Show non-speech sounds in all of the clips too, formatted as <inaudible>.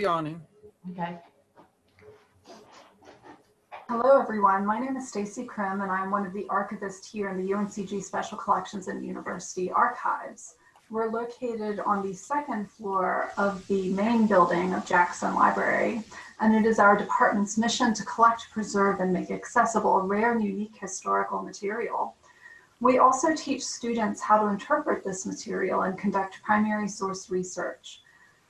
yawning. Okay. Hello, everyone. My name is Stacey Krim, and I'm one of the archivists here in the UNCG Special Collections and University Archives. We're located on the second floor of the main building of Jackson Library, and it is our department's mission to collect, preserve, and make accessible rare and unique historical material. We also teach students how to interpret this material and conduct primary source research.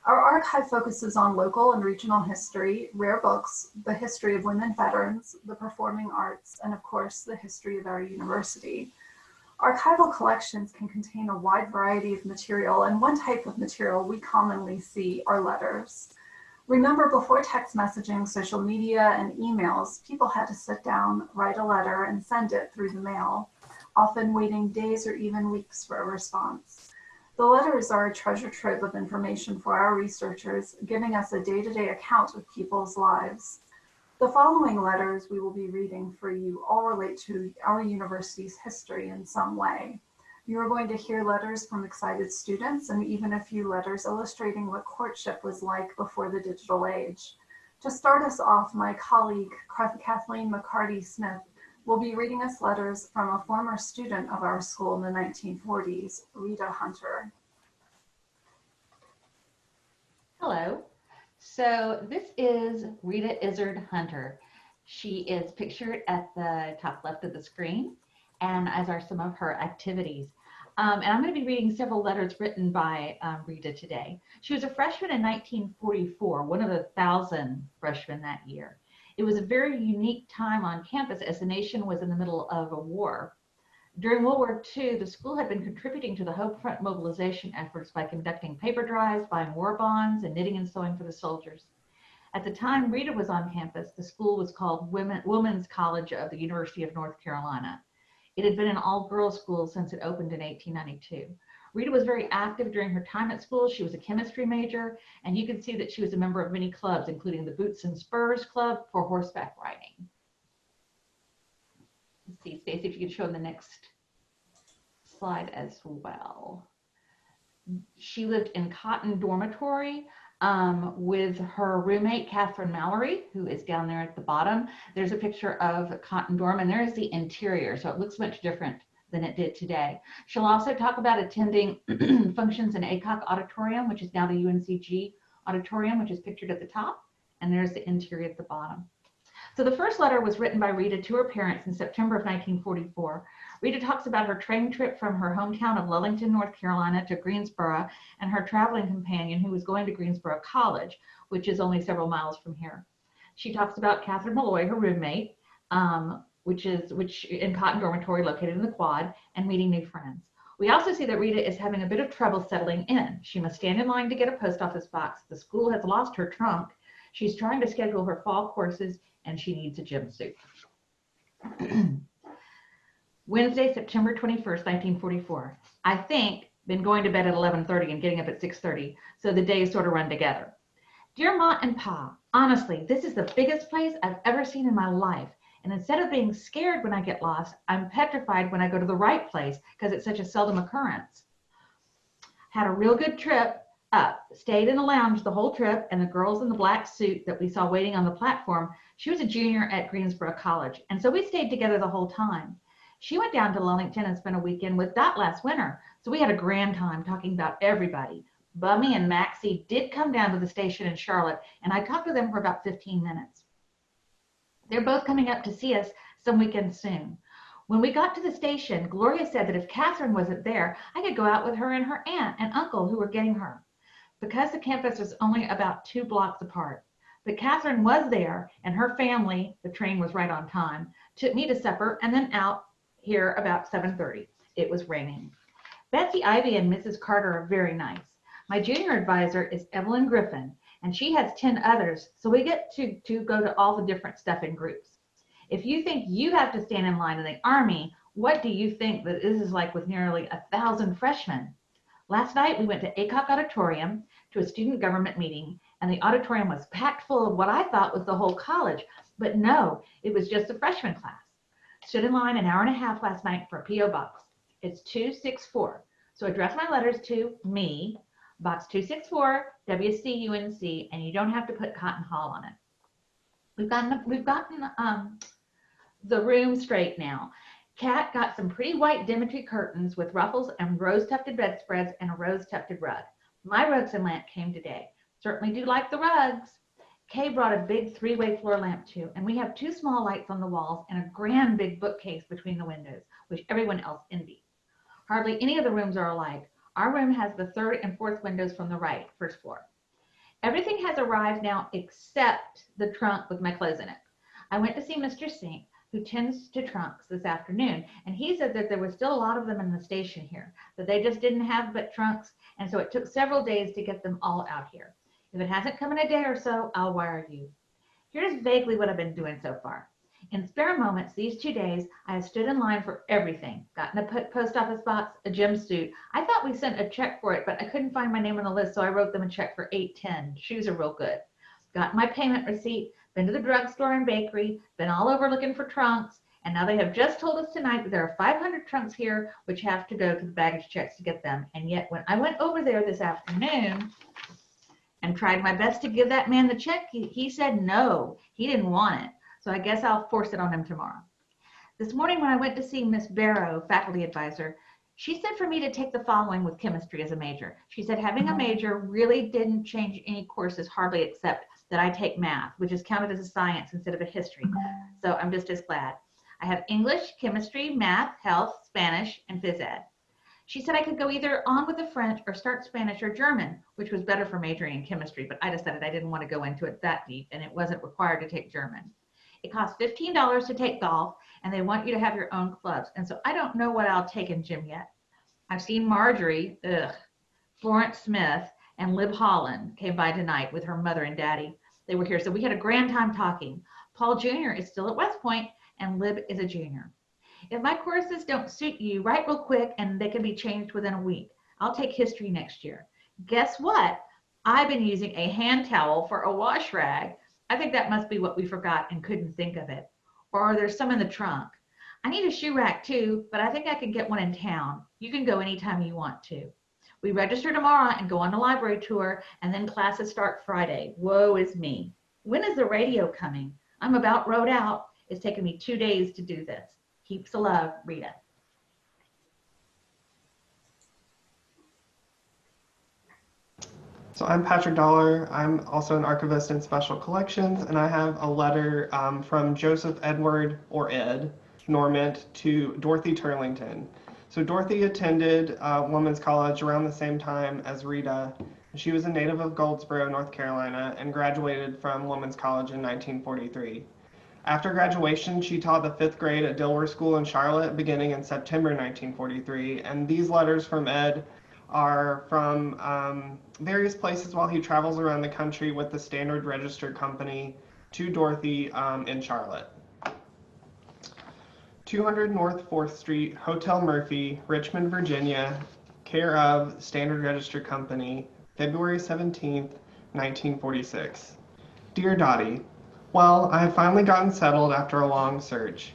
Our archive focuses on local and regional history, rare books, the history of women veterans, the performing arts, and of course, the history of our university. Archival collections can contain a wide variety of material, and one type of material we commonly see are letters. Remember, before text messaging, social media, and emails, people had to sit down, write a letter, and send it through the mail, often waiting days or even weeks for a response. The letters are a treasure trove of information for our researchers, giving us a day-to-day account of people's lives. The following letters we will be reading for you all relate to our university's history in some way. You are going to hear letters from excited students and even a few letters illustrating what courtship was like before the digital age. To start us off, my colleague Kathelene McCarty Smith will be reading us letters from a former student of our school in the 1940s, Rita Hunter. Hello. So this is Rita Izzard Hunter. She is pictured at the top left of the screen, and as are some of her activities. Um, and I'm going to be reading several letters written by um, Rita today. She was a freshman in 1944, one of the thousand freshmen that year. It was a very unique time on campus as the nation was in the middle of a war. During World War II, the school had been contributing to the Home Front mobilization efforts by conducting paper drives, buying war bonds, and knitting and sewing for the soldiers. At the time Rita was on campus, the school was called Women, Women's College of the University of North Carolina. It had been an all-girls school since it opened in 1892. Rita was very active during her time at school. She was a chemistry major, and you can see that she was a member of many clubs, including the Boots and Spurs Club for horseback riding. Let's see, Stacey, if you could show the next slide as well. She lived in Cotton Dormitory um, with her roommate, Catherine Mallory, who is down there at the bottom. There's a picture of Cotton Dorm, and there's the interior, so it looks much different than it did today. She'll also talk about attending <clears throat> functions in Aycock Auditorium, which is now the UNCG Auditorium, which is pictured at the top, and there's the interior at the bottom. So the first letter was written by Rita to her parents in September of 1944. Rita talks about her train trip from her hometown of Lillington, North Carolina to Greensboro and her traveling companion who was going to Greensboro College, which is only several miles from here. She talks about Catherine Malloy, her roommate, um, which is which in Cotton Dormitory located in the quad, and meeting new friends. We also see that Rita is having a bit of trouble settling in. She must stand in line to get a post office box. The school has lost her trunk. She's trying to schedule her fall courses and she needs a gym suit. <clears throat> Wednesday, September 21st, 1944. I think been going to bed at 11:30 and getting up at 6:30, so the days sort of run together. Dear Ma and Pa, honestly, this is the biggest place I've ever seen in my life. And instead of being scared when I get lost, I'm petrified when I go to the right place because it's such a seldom occurrence. Had a real good trip up, stayed in the lounge the whole trip, and the girls in the black suit that we saw waiting on the platform, she was a junior at Greensboro College. And so we stayed together the whole time. She went down to Lillington and spent a weekend with Dot last winter. So we had a grand time talking about everybody. Bummy and Maxie did come down to the station in Charlotte, and I talked to them for about 15 minutes. They're both coming up to see us some weekend soon. When we got to the station, Gloria said that if Catherine wasn't there, I could go out with her and her aunt and uncle who were getting her. Because the campus was only about two blocks apart. But Catherine was there and her family, the train was right on time, took me to supper and then out here about 7.30. It was raining. Betsy Ivy and Mrs. Carter are very nice. My junior advisor is Evelyn Griffin, and she has 10 others. So we get to, to go to all the different stuff in groups. If you think you have to stand in line in the Army, what do you think that this is like with nearly a thousand freshmen? Last night we went to Aycock Auditorium to a student government meeting and the auditorium was packed full of what I thought was the whole college, but no, it was just a freshman class. Stood in line an hour and a half last night for a P.O. box. It's 264. So address my letters to me, Box 264, WCUNC, and you don't have to put Cotton Hall on it. We've gotten, we've gotten um, the room straight now. Kat got some pretty white dimity curtains with ruffles and rose tufted bedspreads and a rose tufted rug. My rugs and lamp came today. Certainly do like the rugs. Kay brought a big three-way floor lamp too, and we have two small lights on the walls and a grand big bookcase between the windows, which everyone else envies. Hardly any of the rooms are alike. Our room has the third and fourth windows from the right, first floor. Everything has arrived now except the trunk with my clothes in it. I went to see Mr. Sink, who tends to trunks this afternoon, and he said that there was still a lot of them in the station here, that they just didn't have but trunks, and so it took several days to get them all out here. If it hasn't come in a day or so, I'll wire you. Here's vaguely what I've been doing so far. In spare moments these two days, I have stood in line for everything. Gotten a post office box, a gym suit. I thought we sent a check for it, but I couldn't find my name on the list, so I wrote them a check for 810. Shoes are real good. Got my payment receipt, been to the drugstore and bakery, been all over looking for trunks, and now they have just told us tonight that there are 500 trunks here which have to go to the baggage checks to get them. And yet when I went over there this afternoon and tried my best to give that man the check, he, he said no, he didn't want it. So I guess I'll force it on him tomorrow. This morning when I went to see Miss Barrow, faculty advisor, she said for me to take the following with chemistry as a major. She said having a mm-hmm. major really didn't change any courses hardly except that I take math, which is counted as a science instead of a history. So I'm just as glad. I have English, chemistry, math, health, Spanish, and phys ed. She said I could go either on with the French or start Spanish or German, which was better for majoring in chemistry, but I decided I didn't want to go into it that deep and it wasn't required to take German. It costs $15 to take golf and they want you to have your own clubs. And so I don't know what I'll take in gym yet. I've seen Marjorie, ugh, Florence Smith, and Lib Holland came by tonight with her mother and daddy. They were here. So we had a grand time talking. Paul Jr. is still at West Point and Lib is a junior. If my courses don't suit you, write real quick and they can be changed within a week. I'll take history next year. Guess what? I've been using a hand towel for a wash rag I think that must be what we forgot and couldn't think of it. Or there's some in the trunk. I need a shoe rack too, but I think I can get one in town. You can go anytime you want to. We register tomorrow and go on a library tour, and then classes start Friday. Woe is me. When is the radio coming? I'm about rode out. It's taken me two days to do this. Keeps the love, Rita. So I'm Patrick Dollar. I'm also an archivist in special collections, and I have a letter um, from Joseph Edward, or Ed, Normant to Dorothy Turlington. So Dorothy attended uh, Women's College around the same time as Rita. She was a native of Goldsboro, North Carolina, and graduated from Women's College in 1943. After graduation, she taught the fifth grade at Dilworth School in Charlotte beginning in September 1943, and these letters from Ed are from um, various places while he travels around the country with the Standard Register Company to Dorothy um, in Charlotte. 200 North 4th Street, Hotel Murphy, Richmond, Virginia, care of Standard Register Company, February 17th, 1946. Dear Dottie, well, I have finally gotten settled after a long search.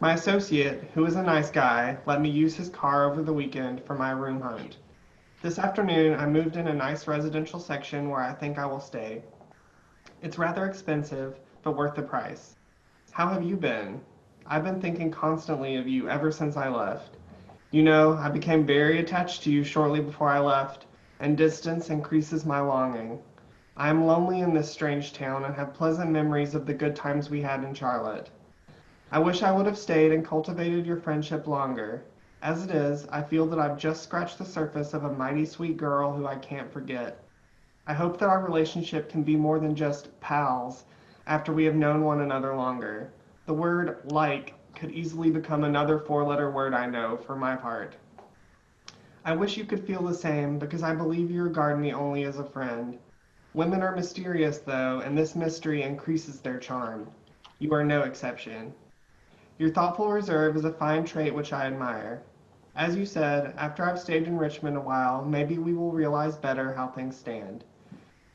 My associate, who is a nice guy, let me use his car over the weekend for my room hunt. This afternoon, I moved in a nice residential section where I think I will stay. It's rather expensive, but worth the price. How have you been? I've been thinking constantly of you ever since I left. You know, I became very attached to you shortly before I left, and distance increases my longing. I am lonely in this strange town and have pleasant memories of the good times we had in Charlotte. I wish I would have stayed and cultivated your friendship longer. As it is, I feel that I've just scratched the surface of a mighty sweet girl who I can't forget. I hope that our relationship can be more than just pals after we have known one another longer. The word like could easily become another four letter word I know for my part. I wish you could feel the same because I believe you regard me only as a friend. Women are mysterious, though, and this mystery increases their charm. You are no exception. Your thoughtful reserve is a fine trait which I admire. As you said, after I've stayed in Richmond a while, maybe we will realize better how things stand.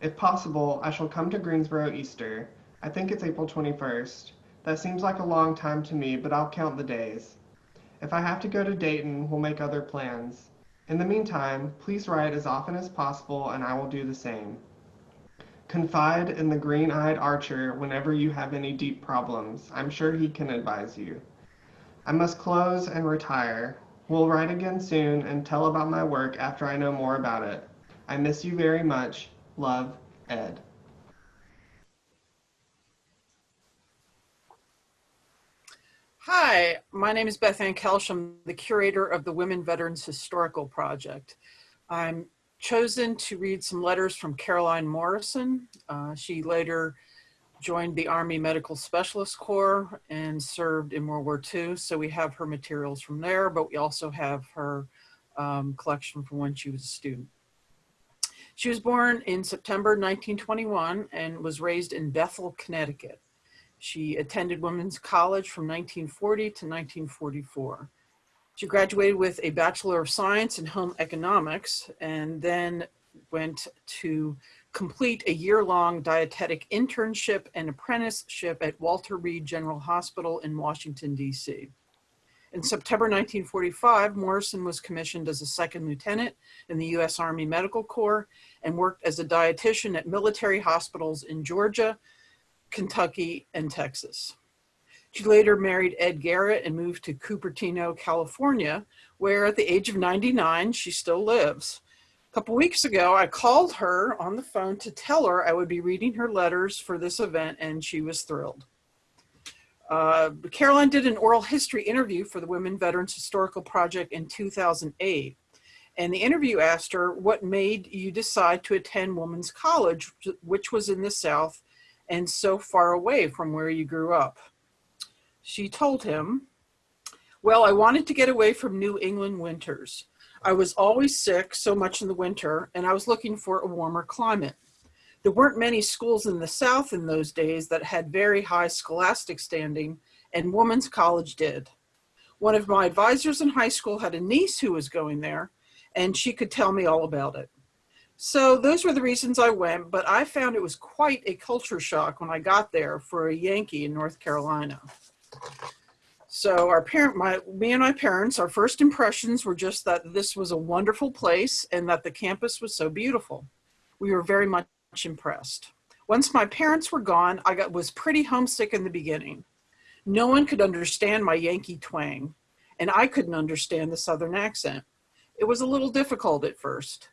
If possible, I shall come to Greensboro Easter. I think it's April 21st. That seems like a long time to me, but I'll count the days. If I have to go to Dayton, we'll make other plans. In the meantime, please write as often as possible and I will do the same. Confide in the green eyed archer whenever you have any deep problems. I'm sure he can advise you. I must close and retire. We'll write again soon and tell about my work after I know more about it. I miss you very much. Love, Ed. Hi, my name is Beth Ann Koelsch. The curator of the Women Veterans Historical Project. I'm chosen to read some letters from Caroline Morrison. Uh, she later joined the Army Medical Specialist Corps and served in World War II. So we have her materials from there, but we also have her um, collection from when she was a student. She was born in September 1921 and was raised in Bethel, Connecticut. She attended Women's College from 1940 to 1944. She graduated with a Bachelor of Science in Home Economics and then went to complete a year-long dietetic internship and apprenticeship at Walter Reed General Hospital in Washington, D.C. In September 1945, Morrison was commissioned as a second lieutenant in the U.S. Army Medical Corps and worked as a dietitian at military hospitals in Georgia, Kentucky, and Texas. She later married Ed Garrett and moved to Cupertino, California, where at the age of 99, she still lives. A couple weeks ago, I called her on the phone to tell her I would be reading her letters for this event, and she was thrilled. Uh, Caroline did an oral history interview for the Women Veterans Historical Project in 2008. And the interview asked her, what made you decide to attend Women's College, which was in the South and so far away from where you grew up? She told him, well, I wanted to get away from New England winters. I was always sick so much in the winter and I was looking for a warmer climate. There weren't many schools in the South in those days that had very high scholastic standing and Woman's College did. One of my advisors in high school had a niece who was going there and she could tell me all about it. So those were the reasons I went, but I found it was quite a culture shock when I got there for a Yankee in North Carolina. So our parent, my, me and my parents, our first impressions were just that this was a wonderful place and that the campus was so beautiful. We were very much impressed. Once my parents were gone, I got, was pretty homesick in the beginning. No one could understand my Yankee twang, and I couldn't understand the Southern accent. It was a little difficult at first.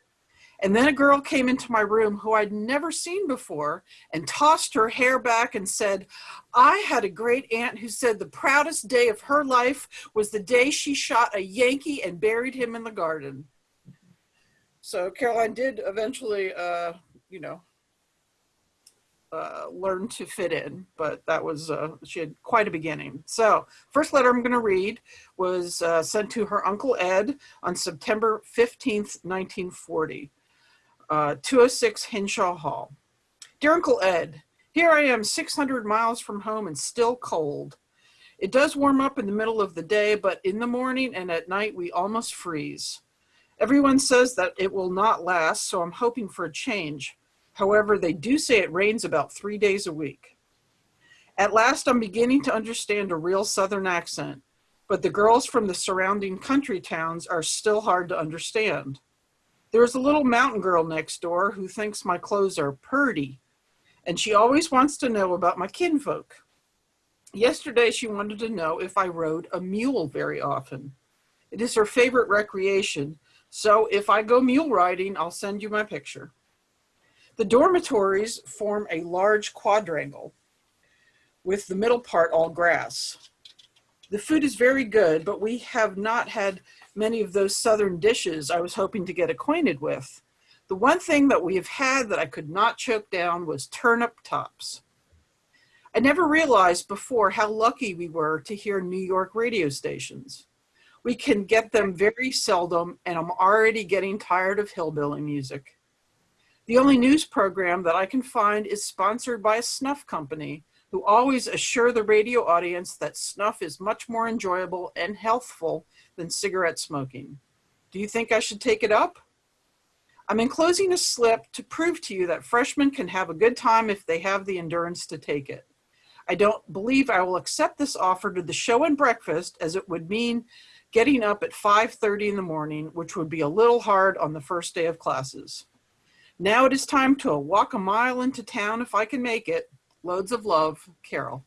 And then a girl came into my room who I'd never seen before and tossed her hair back and said, I had a great aunt who said the proudest day of her life was the day she shot a Yankee and buried him in the garden. So Caroline did eventually, uh, you know, uh, learn to fit in, but that was, uh, she had quite a beginning. So first letter I'm gonna read was uh, sent to her Uncle Ed on September 15th, 1940 uh, 206 Hinshaw Hall. Dear Uncle Ed, here I am 600 miles from home and still cold. It does warm up in the middle of the day, but in the morning and at night we almost freeze. Everyone says that it will not last, so I'm hoping for a change. However, they do say it rains about three days a week. At last, I'm beginning to understand a real Southern accent, but the girls from the surrounding country towns are still hard to understand. There's a little mountain girl next door who thinks my clothes are purty, and she always wants to know about my kinfolk. Yesterday, she wanted to know if I rode a mule very often. It is her favorite recreation, so if I go mule riding, I'll send you my picture. The dormitories form a large quadrangle with the middle part all grass. The food is very good, but we have not had many of those Southern dishes I was hoping to get acquainted with. The one thing that we have had that I could not choke down was turnip tops. I never realized before how lucky we were to hear New York radio stations. We can get them very seldom and I'm already getting tired of hillbilly music. The only news program that I can find is sponsored by a snuff company who always assure the radio audience that snuff is much more enjoyable and healthful than cigarette smoking. Do you think I should take it up? I'm enclosing a slip to prove to you that freshmen can have a good time if they have the endurance to take it. I don't believe I will accept this offer to the show and breakfast as it would mean getting up at 5.30 in the morning, which would be a little hard on the first day of classes. Now it is time to walk a mile into town if I can make it. Loads of love, Carol.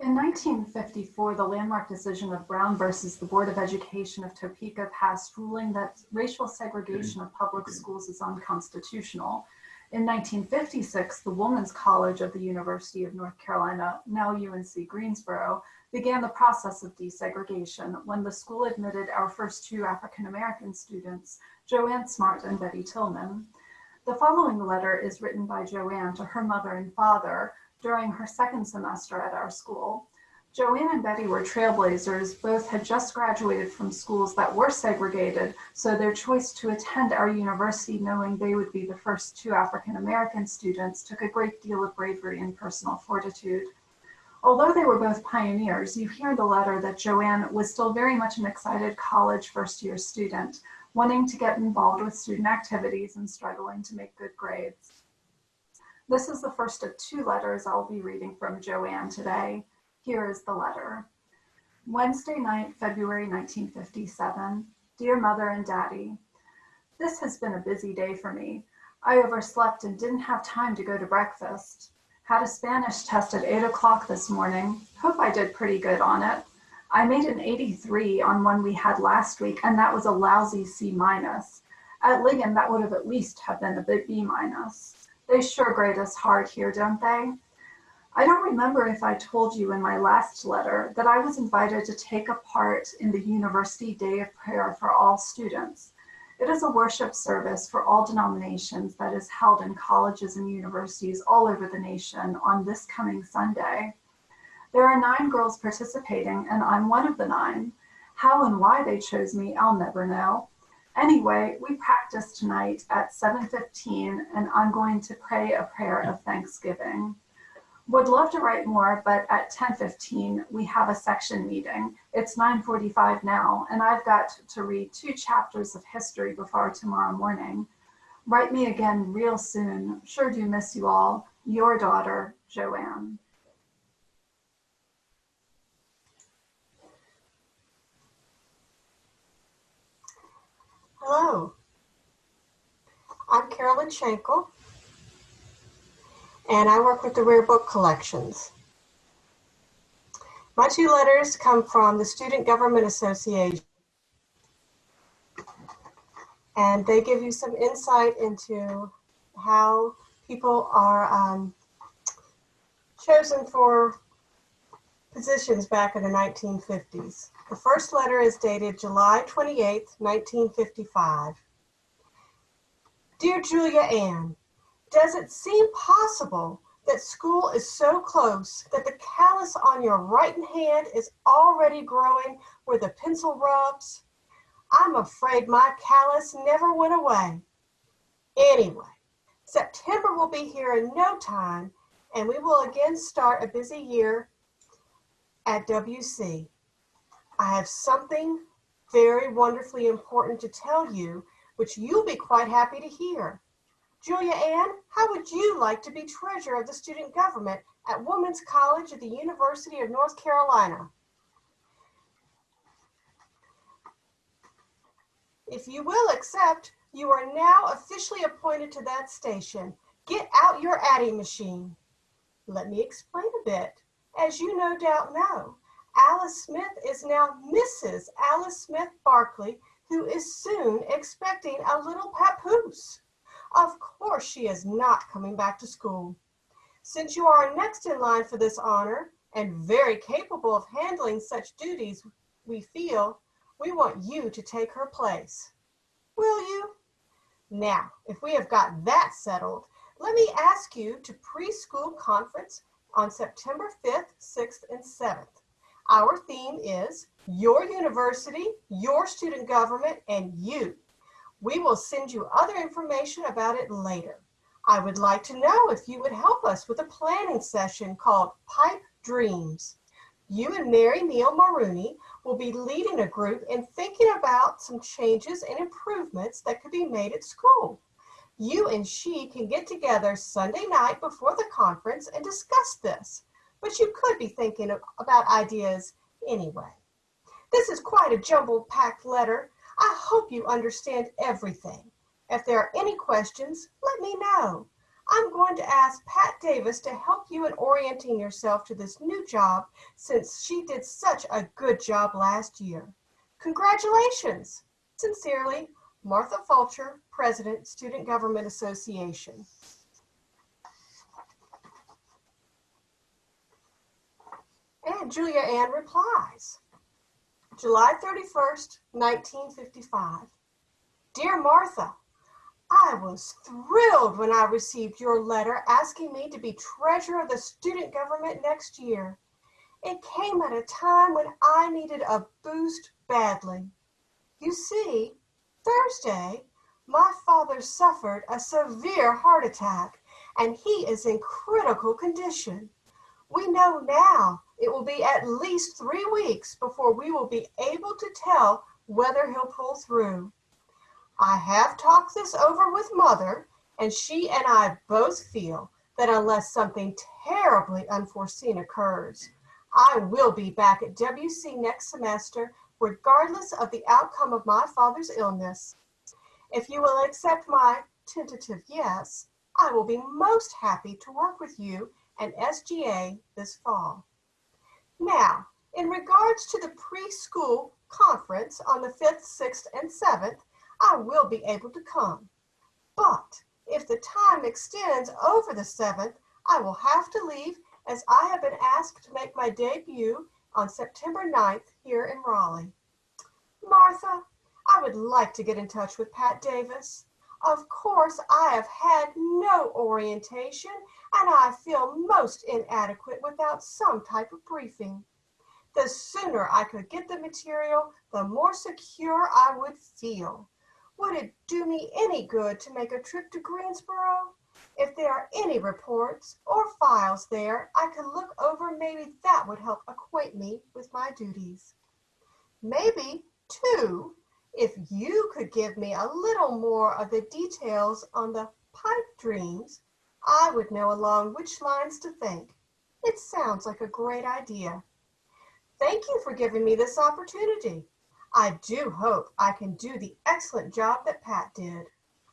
In 1954, the landmark decision of Brown versus the Board of Education of Topeka passed ruling that racial segregation of public schools is unconstitutional. In 1956, the Woman's College of the University of North Carolina, now UNC Greensboro, began the process of desegregation when the school admitted our first two African American students, Joanne Smart and Bettye Tillman. The following letter is written by Joanne to her mother and father during her second semester at our school. Joanne and Bettye were trailblazers. Both had just graduated from schools that were segregated, so their choice to attend our university, knowing they would be the first two African American students, took a great deal of bravery and personal fortitude. Although they were both pioneers, you hear in the letter that Joanne was still very much an excited college first year student, wanting to get involved with student activities and struggling to make good grades. This is the first of two letters I'll be reading from Joanne today. Here is the letter. Wednesday night, February 1957. Dear Mother and Daddy, This has been a busy day for me. I overslept and didn't have time to go to breakfast. Had a Spanish test at 8 o'clock this morning. Hope I did pretty good on it. I made an 83 on one we had last week, and that was a lousy C minus. At Ligon, that would have at least have been a bit B minus. They sure grade us hard here, don't they? I don't remember if I told you in my last letter that I was invited to take a part in the University Day of Prayer for all students. It is a worship service for all denominations that is held in colleges and universities all over the nation on this coming Sunday. There are nine girls participating, and I'm one of the nine. How and why they chose me, I'll never know. Anyway, we practice tonight at 7.15 and I'm going to pray a prayer of thanksgiving. Would love to write more, but at 10.15 we have a section meeting. It's 9.45 now and I've got to read two chapters of history before tomorrow morning. Write me again real soon. Sure do miss you all. Your daughter, Joanne. Hello, I'm Carolyn Shankle, and I work with the Rare Book Collections. My two letters come from the Student Government Association, and they give you some insight into how people are um, chosen for positions back in the 1950s. The first letter is dated July 28, 1955. Dear Julia Ann, does it seem possible that school is so close that the callus on your right hand is already growing where the pencil rubs? I'm afraid my callus never went away. Anyway, September will be here in no time and we will again start a busy year at WC. I have something very wonderfully important to tell you, which you'll be quite happy to hear. Julia Ann, how would you like to be treasurer of the student government at Women's College at the University of North Carolina? If you will accept, you are now officially appointed to that station. Get out your adding machine. Let me explain a bit. As you no doubt know, Alice Smith is now Mrs. Alice Smith Barkley, who is soon expecting a little papoose. Of course, she is not coming back to school. Since you are next in line for this honor and very capable of handling such duties, we feel we want you to take her place. Will you? Now, if we have got that settled, let me ask you to preschool conference on September 5th, 6th, and 7th. Our theme is your university, your student government, and you. We will send you other information about it later. I would like to know if you would help us with a planning session called Pipe Dreams. You and Mary Neal Maroney will be leading a group in thinking about some changes and improvements that could be made at school. You and she can get together Sunday night before the conference and discuss this. but you could be thinking about ideas anyway. This is quite a jumbled packed letter. I hope you understand everything. If there are any questions, let me know. I'm going to ask Pat Davis to help you in orienting yourself to this new job since she did such a good job last year. Congratulations! Sincerely, Martha Fulcher, President, Student Government Association. And Julia Ann replies. July 31st, 1955. Dear Martha, I was thrilled when I received your letter asking me to be treasurer of the student government next year. It came at a time when I needed a boost badly. You see, Thursday, my father suffered a severe heart attack and he is in critical condition. We know now it will be at least three weeks before we will be able to tell whether he'll pull through. I have talked this over with mother, and she and I both feel that unless something terribly unforeseen occurs, I will be back at WC next semester, regardless of the outcome of my father's illness. If you will accept my tentative yes, I will be most happy to work with you and SGA this fall. Now, in regards to the preschool conference on the 5th, 6th, and 7th, I will be able to come. But if the time extends over the 7th, I will have to leave as I have been asked to make my debut on September 9th here in Raleigh. Martha, I would like to get in touch with Pat Davis. Of course, I have had no orientation and I feel most inadequate without some type of briefing. The sooner I could get the material, the more secure I would feel. Would it do me any good to make a trip to Greensboro? If there are any reports or files there I could look over, maybe that would help acquaint me with my duties. Maybe, two, if you could give me a little more of the details on the pipe dreams, I would know along which lines to think. It sounds like a great idea. Thank you for giving me this opportunity. I do hope I can do the excellent job that Pat did.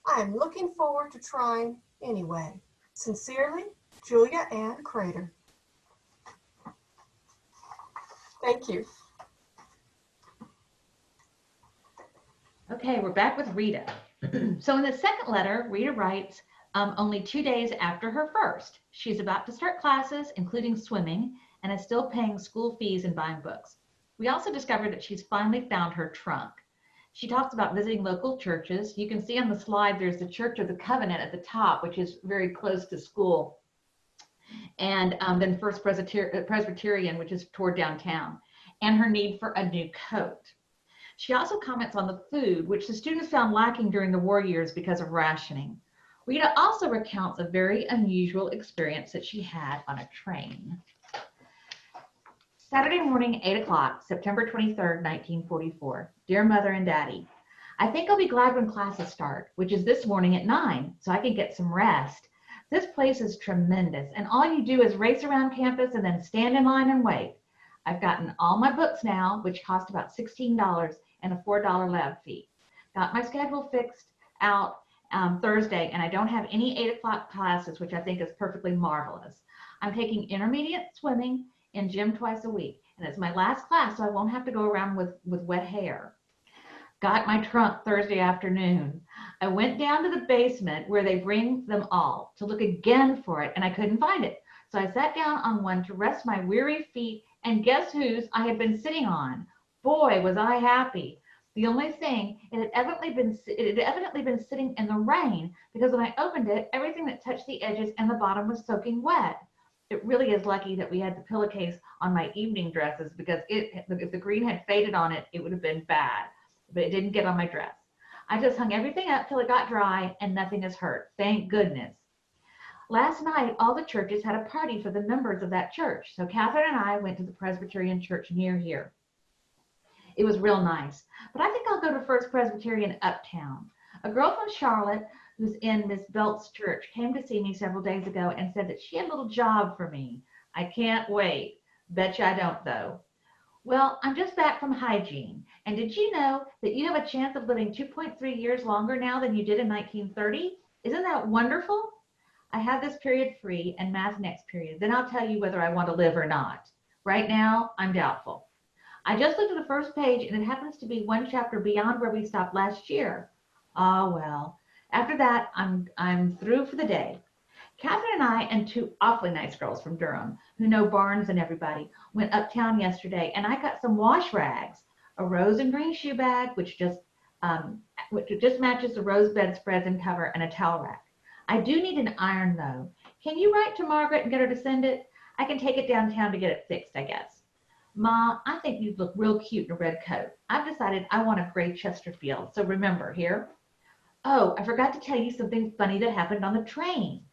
I am looking forward to trying anyway. Sincerely, Julia Ann Crater. Thank you. Okay, we're back with Rita. <clears throat> so in the second letter, Rita writes, um, only two days after her first. She's about to start classes, including swimming, and is still paying school fees and buying books. We also discovered that she's finally found her trunk. She talks about visiting local churches. You can see on the slide there's the Church of the Covenant at the top, which is very close to school. And um, then First Presbyter Presbyterian, which is toward downtown, and her need for a new coat. She also comments on the food, which the students found lacking during the war years because of rationing. Rita also recounts a very unusual experience that she had on a train. Saturday morning, 8 o'clock, September 23rd, 1944. Dear Mother and Daddy, I think I'll be glad when classes start, which is this morning at 9, so I can get some rest. This place is tremendous, and all you do is race around campus and then stand in line and wait. I've gotten all my books now, which cost about $16 and a $4 lab fee. Got my schedule fixed out um, Thursday, and I don't have any 8 o'clock classes, which I think is perfectly marvelous. I'm taking intermediate swimming in gym twice a week, and it's my last class, so I won't have to go around with, with wet hair. Got my trunk Thursday afternoon. I went down to the basement where they bring them all to look again for it, and I couldn't find it. So I sat down on one to rest my weary feet, and guess whose I had been sitting on? Boy, was I happy. The only thing, it had evidently been it had evidently been sitting in the rain because when I opened it, everything that touched the edges and the bottom was soaking wet. It really is lucky that we had the pillowcase on my evening dresses because it if the green had faded on it, it would have been bad. But it didn't get on my dress. I just hung everything up till it got dry and nothing is hurt. Thank goodness. Last night, all the churches had a party for the members of that church. So Catherine and I went to the Presbyterian church near here. It was real nice. But I think I'll go to First Presbyterian Uptown. A girl from Charlotte who's in Miss Belt's church came to see me several days ago and said that she had a little job for me. I can't wait. Bet you I don't though. Well, I'm just back from hygiene. And did you know that you have a chance of living 2.3 years longer now than you did in 1930? Isn't that wonderful? I have this period free and math next period. Then I'll tell you whether I want to live or not. Right now, I'm doubtful. I just looked at the first page and it happens to be one chapter beyond where we stopped last year. Ah, well, after that, I'm, I'm through for the day. Catherine and I and two awfully nice girls from Durham who know Barnes and everybody went uptown yesterday and I got some wash rags, a rose and green shoe bag, which just um, which just matches the rose bedspreads and cover and a towel rack. I do need an iron though. Can you write to Margaret and get her to send it? I can take it downtown to get it fixed, I guess. Ma, I think you'd look real cute in a red coat. I've decided I want a gray Chesterfield, so remember here. Oh, I forgot to tell you something funny that happened on the train.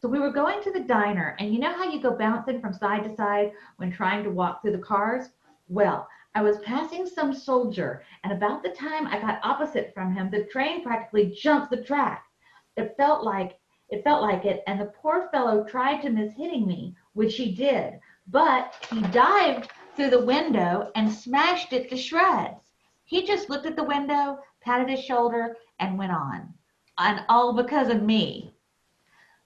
So we were going to the diner, and you know how you go bouncing from side to side when trying to walk through the cars? Well, I was passing some soldier, and about the time I got opposite from him, the train practically jumped the track. It felt like it felt like it, and the poor fellow tried to miss hitting me, which he did, but he dived through the window and smashed it to shreds. He just looked at the window, patted his shoulder, and went on. And all because of me.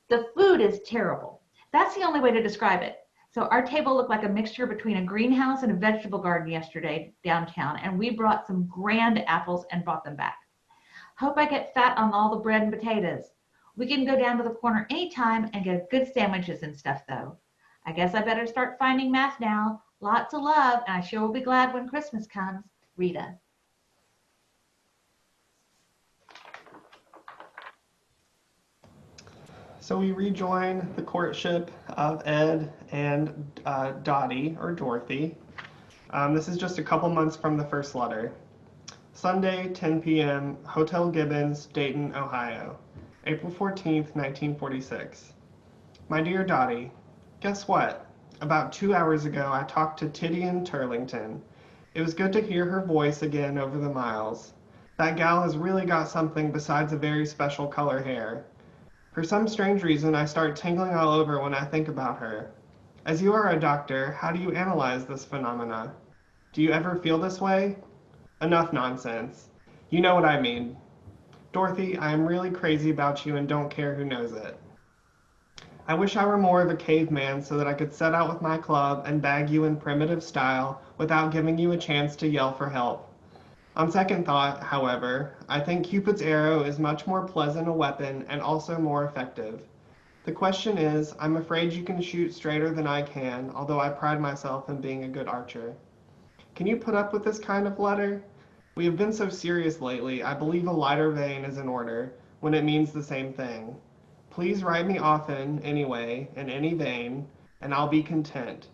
The food is terrible. That's the only way to describe it. So our table looked like a mixture between a greenhouse and a vegetable garden yesterday downtown, and we brought some grand apples and brought them back. Hope I get fat on all the bread and potatoes. We can go down to the corner anytime and get good sandwiches and stuff though. I guess I better start finding math now. Lots of love, and I sure will be glad when Christmas comes. Rita. So we rejoin the courtship of Ed and uh, Dottie, or Dorothy. Um, this is just a couple months from the first letter. Sunday, 10 p.m., Hotel Gibbons, Dayton, Ohio. April 14th, 1946. My dear Dottie, guess what? About two hours ago, I talked to Titian Turlington. It was good to hear her voice again over the miles. That gal has really got something besides a very special color hair. For some strange reason, I start tingling all over when I think about her. As you are a doctor, how do you analyze this phenomena? Do you ever feel this way? Enough nonsense. You know what I mean. Dorothy, I am really crazy about you and don't care who knows it. I wish I were more of a caveman so that I could set out with my club and bag you in primitive style without giving you a chance to yell for help. On second thought, however, I think Cupid's arrow is much more pleasant a weapon and also more effective. The question is, I'm afraid you can shoot straighter than I can, although I pride myself in being a good archer. Can you put up with this kind of letter? We have been so serious lately, I believe a lighter vein is in order, when it means the same thing. Please write me often, anyway, in any vein, and I'll be content.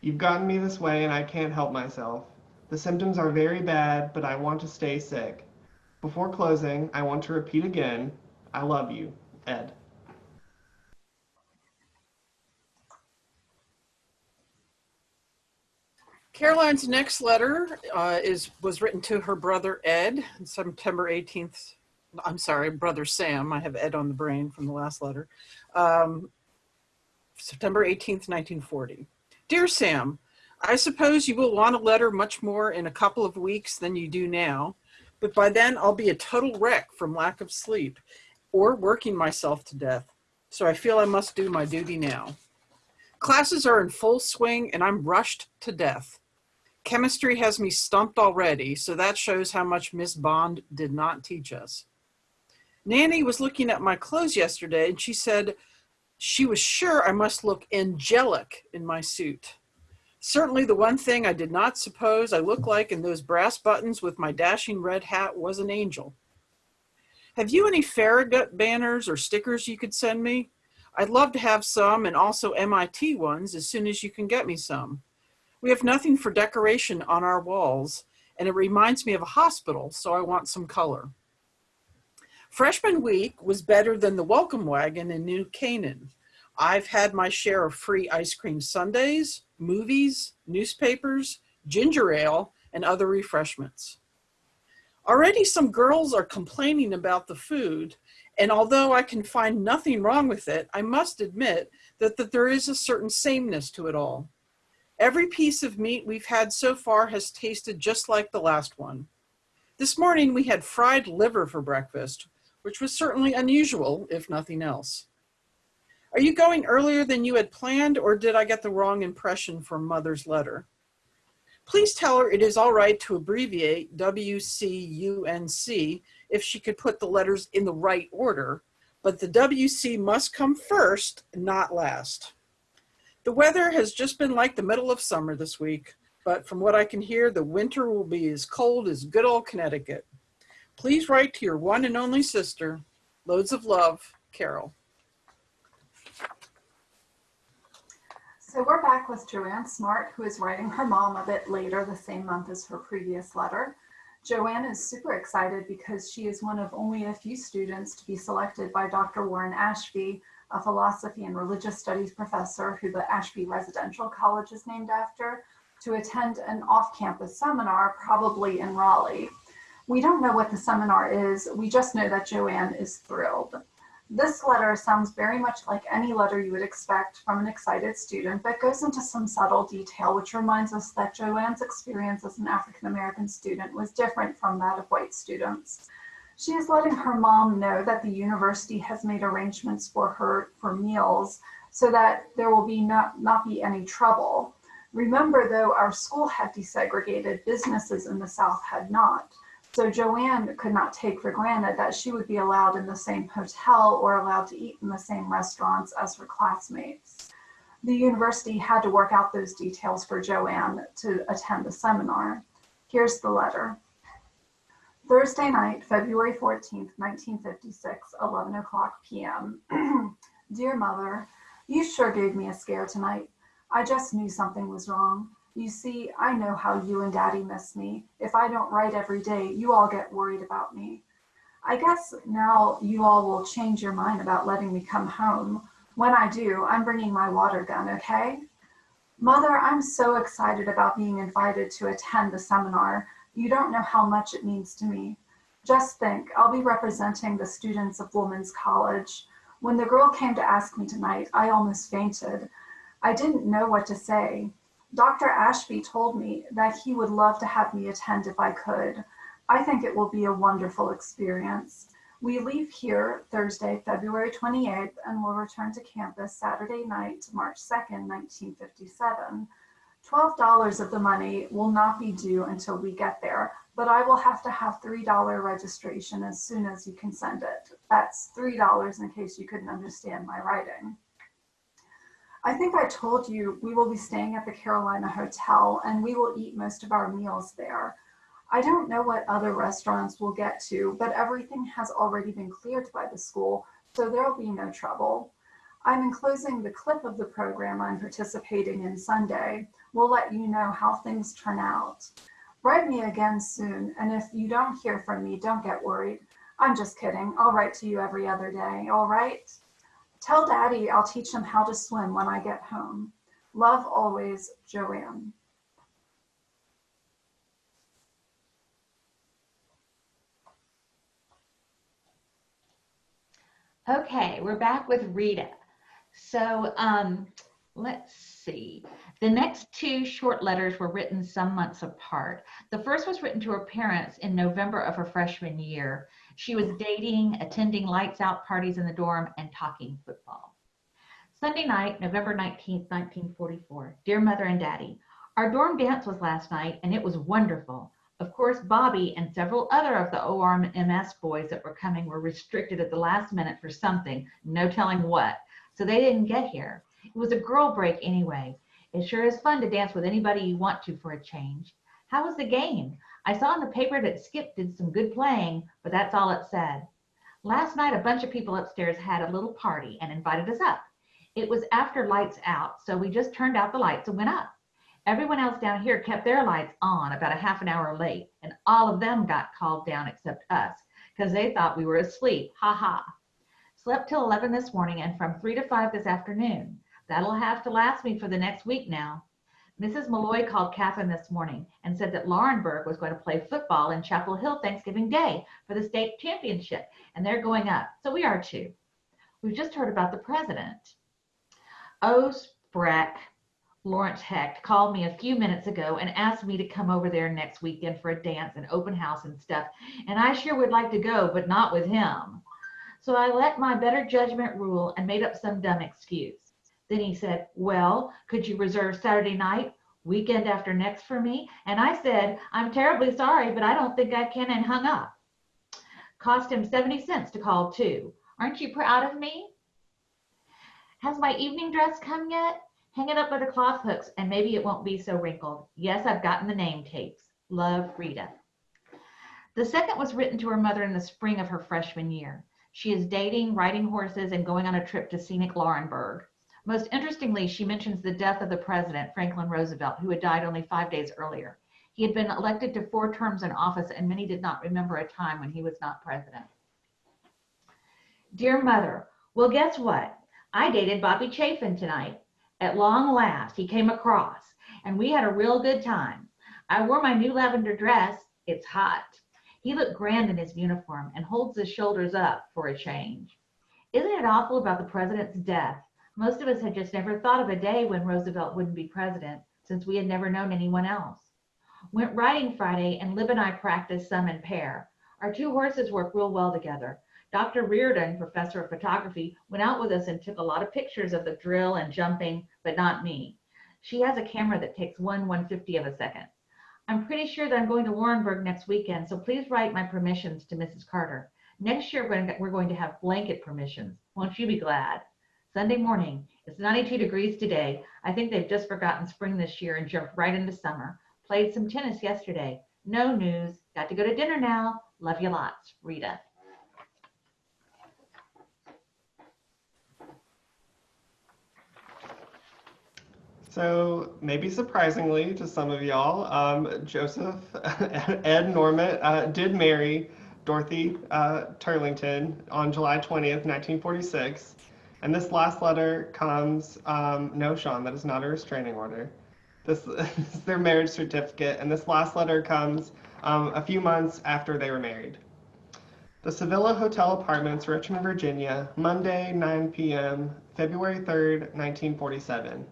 You've gotten me this way and I can't help myself. The symptoms are very bad, but I want to stay sick. Before closing, I want to repeat again, I love you, Ed. Caroline's next letter uh, is was written to her brother Ed, September 18th. I'm sorry, brother Sam. I have Ed on the brain from the last letter. Um, September 18th, 1940. Dear Sam, I suppose you will want a letter much more in a couple of weeks than you do now, but by then I'll be a total wreck from lack of sleep or working myself to death. So I feel I must do my duty now. Classes are in full swing and I'm rushed to death. Chemistry has me stumped already, so that shows how much Miss Bond did not teach us. Nanny was looking at my clothes yesterday and she said she was sure I must look angelic in my suit. Certainly the one thing I did not suppose I looked like in those brass buttons with my dashing red hat was an angel. Have you any Farragut banners or stickers you could send me? I'd love to have some and also MIT ones as soon as you can get me some. We have nothing for decoration on our walls and it reminds me of a hospital, so I want some color. Freshman week was better than the welcome wagon in New Canaan. I've had my share of free ice cream sundaes, movies, newspapers, ginger ale, and other refreshments. Already some girls are complaining about the food, And although I can find nothing wrong with it, I must admit that, that there is a certain sameness to it all. Every piece of meat we've had so far has tasted just like the last one. This morning we had fried liver for breakfast, which was certainly unusual, if nothing else. Are you going earlier than you had planned, or did I get the wrong impression from Mother's letter? Please tell her it is all right to abbreviate WCUNC if she could put the letters in the right order, but the WC must come first, not last. The weather has just been like the middle of summer this week, but from what I can hear, the winter will be as cold as good old Connecticut. Please write to your one and only sister. Loads of love, Carol. So we're back with Joanne Smart, who is writing her mom a bit later the same month as her previous letter. Joanne is super excited because she is one of only a few students to be selected by Dr. Warren Ashby, a philosophy and religious studies professor who the Ashby Residential College is named after, to attend an off-campus seminar, probably in Raleigh. We don't know what the seminar is, we just know that Joanne is thrilled. This letter sounds very much like any letter you would expect from an excited student, but goes into some subtle detail, which reminds us that Joanne's experience as an African-American student was different from that of white students. She is letting her mom know that the university has made arrangements for her for meals so that there will be not, not be any trouble. Remember though, our school had desegregated, businesses in the South had not. So Joanne could not take for granted that she would be allowed in the same hotel or allowed to eat in the same restaurants as her classmates. The university had to work out those details for Joanne to attend the seminar. Here's the letter. Thursday night, February 14th, 1956, 11 o'clock p.m. <clears throat> Dear mother, you sure gave me a scare tonight. I just knew something was wrong. You see, I know how you and daddy miss me. If I don't write every day, you all get worried about me. I guess now you all will change your mind about letting me come home. When I do, I'm bringing my water gun, okay? Mother, I'm so excited about being invited to attend the seminar. You don't know how much it means to me. Just think, I'll be representing the students of Women's College. When the girl came to ask me tonight, I almost fainted. I didn't know what to say. Dr. Ashby told me that he would love to have me attend if I could. I think it will be a wonderful experience. We leave here Thursday, February 28th, and will return to campus Saturday night, March 2nd, 1957. $12 of the money will not be due until we get there, but I will have to have $3 registration as soon as you can send it. That's $3 in case you couldn't understand my writing. I think I told you we will be staying at the Carolina Hotel and we will eat most of our meals there. I don't know what other restaurants we'll get to, but everything has already been cleared by the school, so there'll be no trouble. I'm enclosing the clip of the program I'm participating in Sunday. We'll let you know how things turn out. Write me again soon, and if you don't hear from me, don't get worried. I'm just kidding. I'll write to you every other day, all right? Tell daddy I'll teach him how to swim when I get home. Love always, Joanne. Okay, we're back with Rita. So um, let's see. The next two short letters were written some months apart. The first was written to her parents in November of her freshman year. She was dating, attending lights out parties in the dorm, and talking football. Sunday night, November 19th, 1944. Dear Mother and Daddy, our dorm dance was last night and it was wonderful. Of course, Bobby and several other of the ORMS boys that were coming were restricted at the last minute for something, no telling what, so they didn't get here. It was a girl break anyway. It sure is fun to dance with anybody you want to for a change. How was the game? I saw in the paper that Skip did some good playing, but that's all it said. Last night, a bunch of people upstairs had a little party and invited us up. It was after lights out, so we just turned out the lights and went up. Everyone else down here kept their lights on about a half an hour late, and all of them got called down except us because they thought we were asleep. Ha ha. Slept till 11 this morning and from 3 to 5 this afternoon. That'll have to last me for the next week now. Mrs. Malloy called Catherine this morning and said that Laurinburg was going to play football in Chapel Hill Thanksgiving Day for the state championship, and they're going up. So we are too. We've just heard about the president. O. Spreck, Lawrence Hecht, called me a few minutes ago and asked me to come over there next weekend for a dance and open house and stuff. And I sure would like to go, but not with him. So I let my better judgment rule and made up some dumb excuse. Then he said, Well, could you reserve Saturday night, weekend after next for me? And I said, I'm terribly sorry, but I don't think I can, and hung up. Cost him 70 cents to call, too. Aren't you proud of me? Has my evening dress come yet? Hang it up by the cloth hooks, and maybe it won't be so wrinkled. Yes, I've gotten the name tapes. Love, Rita. The second was written to her mother in the spring of her freshman year. She is dating, riding horses, and going on a trip to scenic Laurinburg. Most interestingly, she mentions the death of the president, Franklin Roosevelt, who had died only five days earlier. He had been elected to four terms in office, and many did not remember a time when he was not president. Dear Mother, well, guess what? I dated Bobby Chafin tonight. At long last, he came across, and we had a real good time. I wore my new lavender dress. It's hot. He looked grand in his uniform and holds his shoulders up for a change. Isn't it awful about the president's death? Most of us had just never thought of a day when Roosevelt wouldn't be president, since we had never known anyone else. Went riding Friday, and Lib and I practiced some in pair. Our two horses work real well together. Dr. Reardon, professor of photography, went out with us and took a lot of pictures of the drill and jumping, but not me. She has a camera that takes one 150 of a second. I'm pretty sure that I'm going to Laurinburg next weekend, so please write my permissions to Mrs. Carter. Next year, we're going to have blanket permissions. Won't you be glad? Sunday morning. It's 92 degrees today. I think they've just forgotten spring this year and jumped right into summer. Played some tennis yesterday. No news. Got to go to dinner now. Love you lots. Rita. So maybe surprisingly to some of y'all, um, Joseph <laughs> Ed Norman uh, did marry Dorothy uh, Turlington on July 20th, 1946. And this last letter comes, um, no, Sean, that is not a restraining order. This, this <laughs> is their marriage certificate. And this last letter comes um, a few months after they were married. The Sevilla Hotel Apartments, Richmond, Virginia, Monday, 9 p.m., February 3rd, 1947.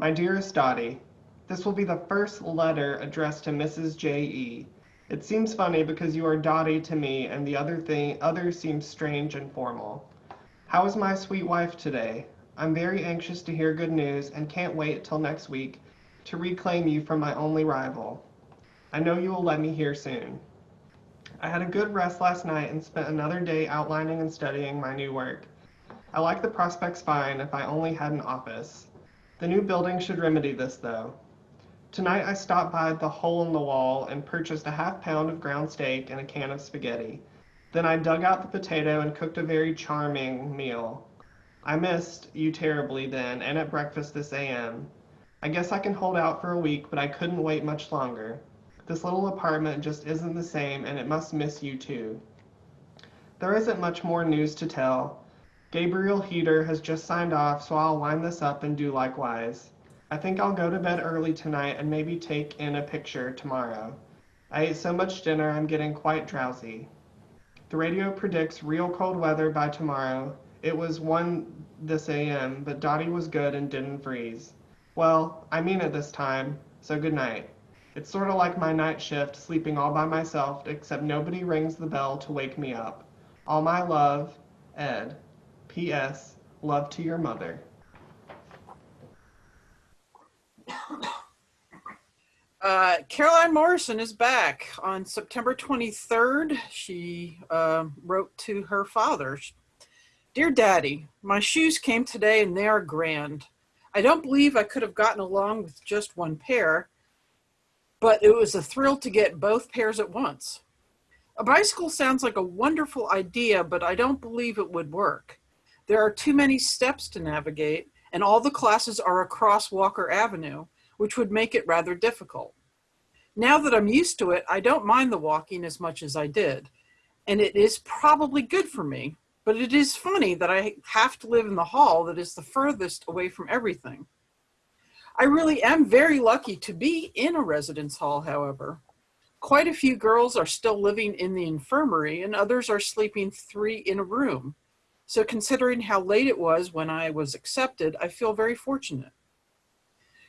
My dearest Dottie, this will be the first letter addressed to Mrs. J.E. It seems funny because you are Dottie to me and the other thing others seem strange and formal. How is my sweet wife today? I'm very anxious to hear good news and can't wait till next week to reclaim you from my only rival. I know you will let me hear soon. I had a good rest last night and spent another day outlining and studying my new work. I like the prospects fine if I only had an office. The new building should remedy this, though. Tonight I stopped by the hole in the wall and purchased a half pound of ground steak and a can of spaghetti. Then I dug out the potato and cooked a very charming meal. I missed you terribly then and at breakfast this AM. I guess I can hold out for a week, but I couldn't wait much longer. This little apartment just isn't the same and it must miss you too. There isn't much more news to tell. Gabriel Heatter has just signed off, so I'll wind this up and do likewise. I think I'll go to bed early tonight and maybe take in a picture tomorrow. I ate so much dinner I'm getting quite drowsy. The radio predicts real cold weather by tomorrow. It was 1 this AM, but Dottie was good and didn't freeze. Well, I mean it this time, so good night. It's sort of like my night shift, sleeping all by myself, except nobody rings the bell to wake me up. All my love, Ed. P.S. Love to your mother. Uh, Caroline Morrison is back on September 23rd. She uh, wrote to her father Dear Daddy, my shoes came today and they are grand. I don't believe I could have gotten along with just one pair, but it was a thrill to get both pairs at once. A bicycle sounds like a wonderful idea, but I don't believe it would work. There are too many steps to navigate, and all the classes are across Walker Avenue, which would make it rather difficult. Now that I'm used to it, I don't mind the walking as much as I did, and it is probably good for me, but it is funny that I have to live in the hall that is the furthest away from everything. I really am very lucky to be in a residence hall, however. Quite a few girls are still living in the infirmary and others are sleeping three in a room. So considering how late it was when I was accepted, I feel very fortunate.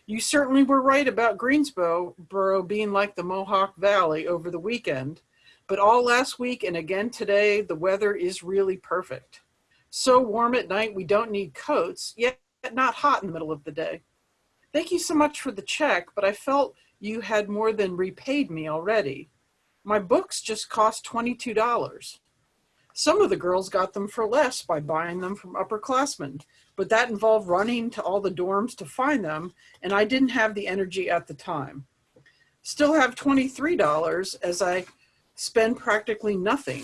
You certainly were right about Greensboro being like the Mohawk Valley over the weekend, but all last week and again today, the weather is really perfect. So warm at night, we don't need coats, yet not hot in the middle of the day. Thank you so much for the check, but I felt you had more than repaid me already. My books just cost $22. Some of the girls got them for less by buying them from upperclassmen, but that involved running to all the dorms to find them, and I didn't have the energy at the time. Still have $23 as I spend practically nothing,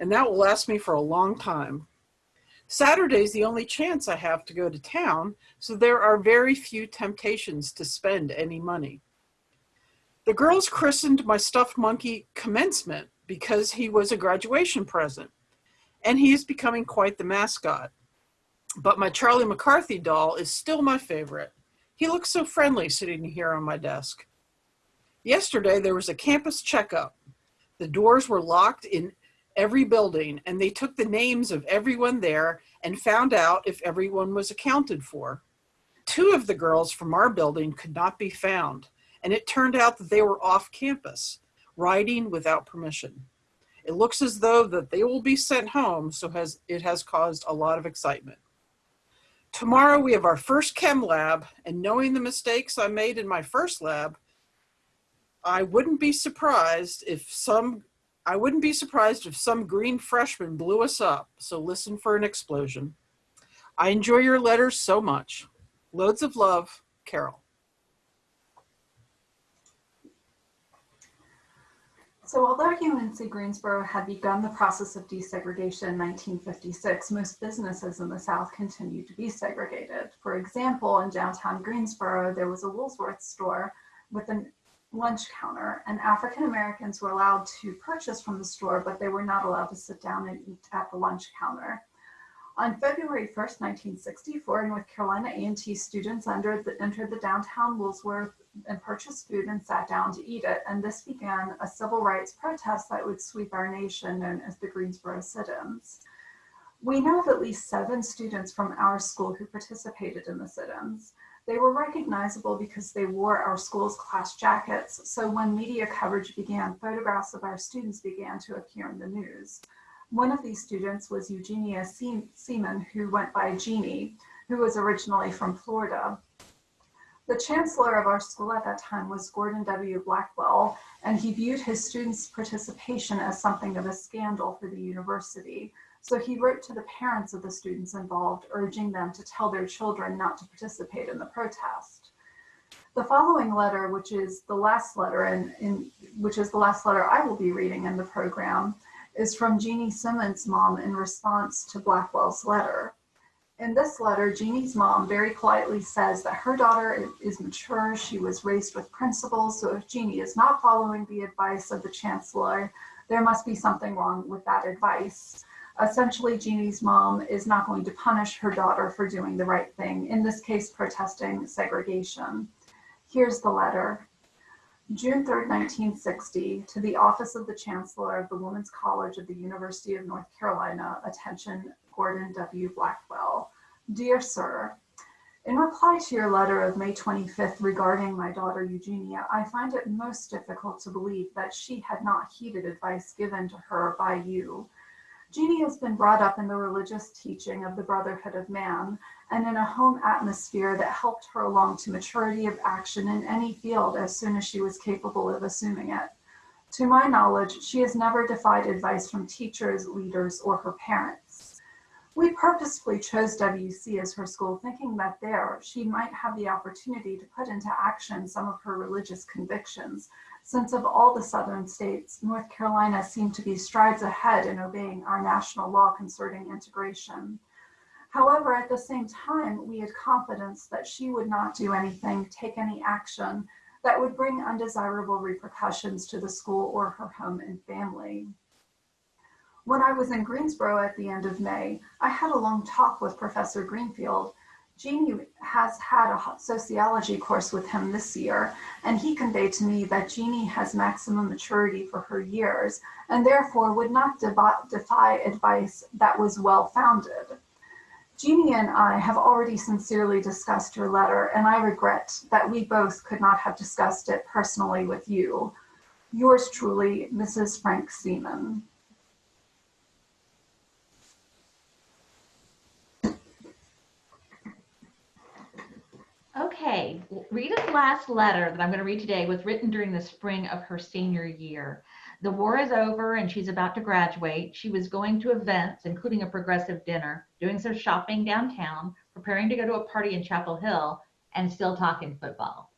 and that will last me for a long time. Saturday's the only chance I have to go to town, so there are very few temptations to spend any money. The girls christened my stuffed monkey commencement because he was a graduation present, and he is becoming quite the mascot. But my Charlie McCarthy doll is still my favorite. He looks so friendly sitting here on my desk. Yesterday, there was a campus checkup. The doors were locked in every building and they took the names of everyone there and found out if everyone was accounted for. Two of the girls from our building could not be found and it turned out that they were off campus, riding without permission. It looks as though that they will be sent home, so has, it has caused a lot of excitement. Tomorrow we have our first chem lab and knowing the mistakes I made in my first lab, I wouldn't be surprised if some I wouldn't be surprised if some green freshman blew us up, so listen for an explosion. I enjoy your letters so much. Loads of love, Carol. So although UNC Greensboro had begun the process of desegregation in 1956, most businesses in the South continued to be segregated. For example, in downtown Greensboro, there was a Woolworth store with a lunch counter and African Americans were allowed to purchase from the store, but they were not allowed to sit down and eat at the lunch counter. On February 1st, 1964, North Carolina A&T students entered the, entered the downtown Woolworth and purchased food and sat down to eat it. And this began a civil rights protest that would sweep our nation known as the Greensboro sit-ins. We know of at least seven students from our school who participated in the sit-ins. They were recognizable because they wore our school's class jackets. So when media coverage began, photographs of our students began to appear in the news. One of these students was Eugenia Seaman, who went by Jeannie, who was originally from Florida. The chancellor of our school at that time was Gordon W. Blackwell, and he viewed his students' participation as something of a scandal for the university. So he wrote to the parents of the students involved, urging them to tell their children not to participate in the protest. The following letter, which is the last letter, and in, which is the last letter I will be reading in the program, is from Jeannie Seaman's mom in response to Blackwell's letter. In this letter, Jeannie's mom very politely says that her daughter is mature, she was raised with principles, so if Jeannie is not following the advice of the chancellor, there must be something wrong with that advice. Essentially, Jeannie's mom is not going to punish her daughter for doing the right thing, in this case, protesting segregation. Here's the letter. June 3, 1960, to the Office of the Chancellor of the Women's College of the University of North Carolina, attention Gordon W. Blackwell. Dear Sir, in reply to your letter of May 25th regarding my daughter Eugenia, I find it most difficult to believe that she had not heeded advice given to her by you. Jeannie has been brought up in the religious teaching of the brotherhood of man and in a home atmosphere that helped her along to maturity of action in any field as soon as she was capable of assuming it. To my knowledge, she has never defied advice from teachers, leaders, or her parents. We purposefully chose WC as her school, thinking that there she might have the opportunity to put into action some of her religious convictions since of all the southern states, North Carolina seemed to be strides ahead in obeying our national law concerning integration. However, at the same time, we had confidence that she would not do anything, take any action that would bring undesirable repercussions to the school or her home and family. When I was in Greensboro at the end of May, I had a long talk with Professor Greenfield Jeannie has had a sociology course with him this year, and he conveyed to me that Jeannie has maximum maturity for her years and therefore would not defy advice that was well founded. Jeannie and I have already sincerely discussed your letter, and I regret that we both could not have discussed it personally with you. Yours truly, Mrs. Frank Seaman. Okay, Rita's last letter that I'm going to read today was written during the spring of her senior year. The war is over and she's about to graduate. She was going to events, including a progressive dinner, doing some shopping downtown, preparing to go to a party in Chapel Hill, and still talking football.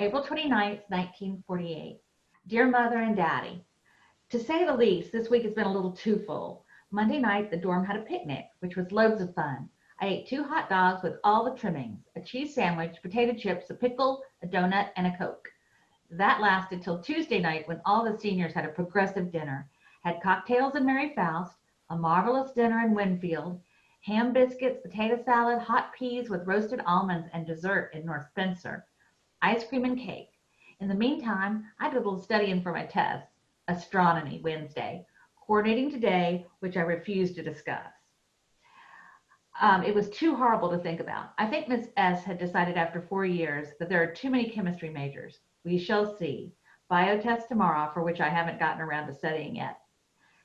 April 29th, 1948. Dear Mother and Daddy, to say the least, this week has been a little too full. Monday night, the dorm had a picnic, which was loads of fun. I ate two hot dogs with all the trimmings, a cheese sandwich, potato chips, a pickle, a donut, and a Coke. That lasted till Tuesday night when all the seniors had a progressive dinner, had cocktails in Mary Foust, a marvelous dinner in Winfield, ham biscuits, potato salad, hot peas with roasted almonds, and dessert in North Spencer, ice cream and cake. In the meantime, I did a little studying for my tests, astronomy Wednesday, coordinating today, which I refuse to discuss. Um, it was too horrible to think about. I think Miss S had decided after four years that there are too many chemistry majors. We shall see. Biotest tomorrow, for which I haven't gotten around to studying yet.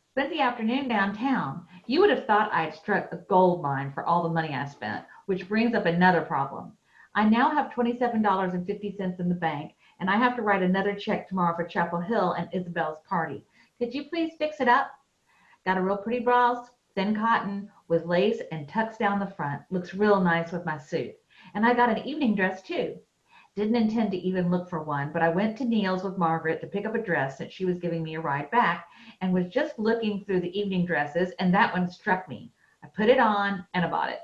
Spent the afternoon downtown. You would have thought I'd struck a gold mine for all the money I spent, which brings up another problem. I now have $27.50 in the bank, and I have to write another check tomorrow for Chapel Hill and Isabel's party. Could you please fix it up? Got a real pretty blouse, thin cotton, with lace and tucks down the front. Looks real nice with my suit. And I got an evening dress too. Didn't intend to even look for one, but I went to Neil's with Margaret to pick up a dress since she was giving me a ride back and was just looking through the evening dresses and that one struck me. I put it on and I bought it.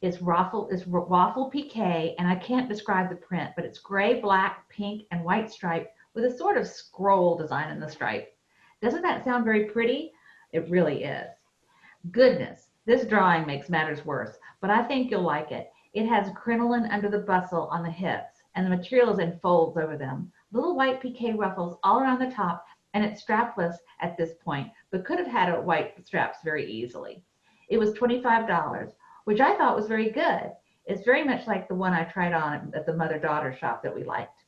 It's waffle, it's waffle piqué and I can't describe the print, but it's gray, black, pink, and white stripe with a sort of scroll design in the stripe. Doesn't that sound very pretty? It really is. Goodness, this drawing makes matters worse, but I think you'll like it. It has crinoline under the bustle on the hips, and the material is in folds over them. Little white piqué ruffles all around the top, and it's strapless at this point, but could have had a white straps very easily. It was $25, which I thought was very good. It's very much like the one I tried on at the mother-daughter shop that we liked.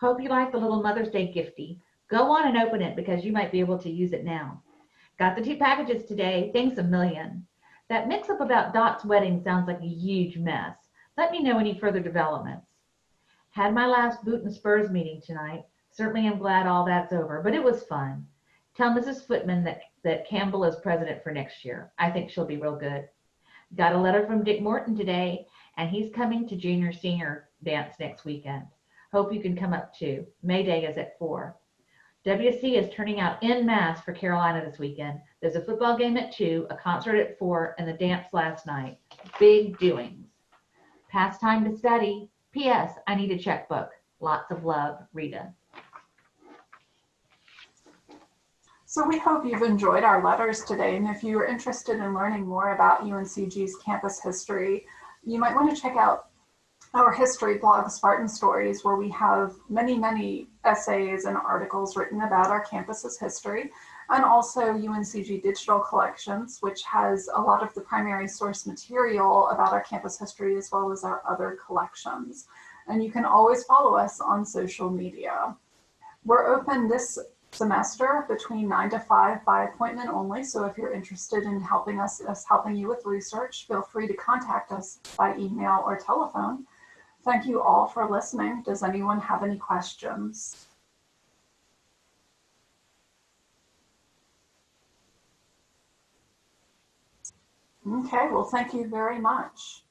Hope you like the little Mother's Day gifty. Go on and open it because you might be able to use it now. Got the two packages today. Thanks a million. That mix up about Dot's wedding sounds like a huge mess. Let me know any further developments. Had my last boot and spurs meeting tonight. Certainly am glad all that's over, but it was fun. Tell Mrs. Footman that, that Campbell is president for next year. I think she'll be real good. Got a letter from Dick Morton today, and he's coming to junior senior dance next weekend. Hope you can come up too. May Day is at 4. WC is turning out in mass for Carolina this weekend. There's a football game at 2, a concert at 4, and the dance last night. Big doings. Past time to study. P.S. I need a checkbook. Lots of love, Rita. So we hope you've enjoyed our letters today. And if you are interested in learning more about UNCG's campus history, you might want to check out our history blog, Spartan Stories, where we have many, many essays and articles written about our campus's history, and also UNCG Digital Collections, which has a lot of the primary source material about our campus history as well as our other collections. And you can always follow us on social media. We're open this semester between 9 to 5 by appointment only. So if you're interested in helping us, us helping you with research, feel free to contact us by email or telephone. Thank you all for listening. Does anyone have any questions? Okay, well, thank you very much.